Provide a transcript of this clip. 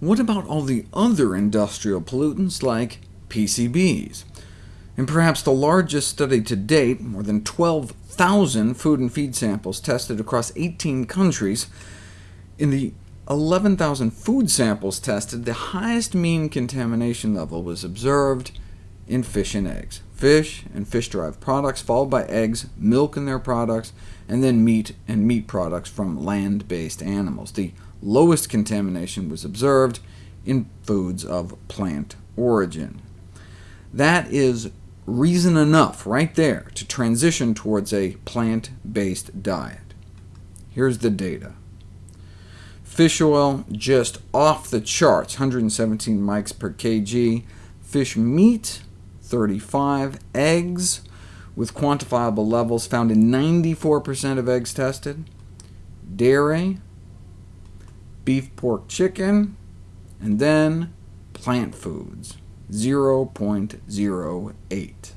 What about all the other industrial pollutants, like PCBs? In perhaps the largest study to date, more than 12,000 food and feed samples tested across 18 countries, in the 11,000 food samples tested, the highest mean contamination level was observed in fish and eggs. Fish and fish-derived products, followed by eggs, milk and their products, and then meat and meat products from land-based animals. The lowest contamination was observed in foods of plant origin. That is reason enough right there to transition towards a plant-based diet. Here's the data. Fish oil, just off the charts, 117 mics per kg. Fish meat, 35. Eggs, with quantifiable levels found in 94% of eggs tested. Dairy, beef, pork, chicken, and then plant foods, 0.08.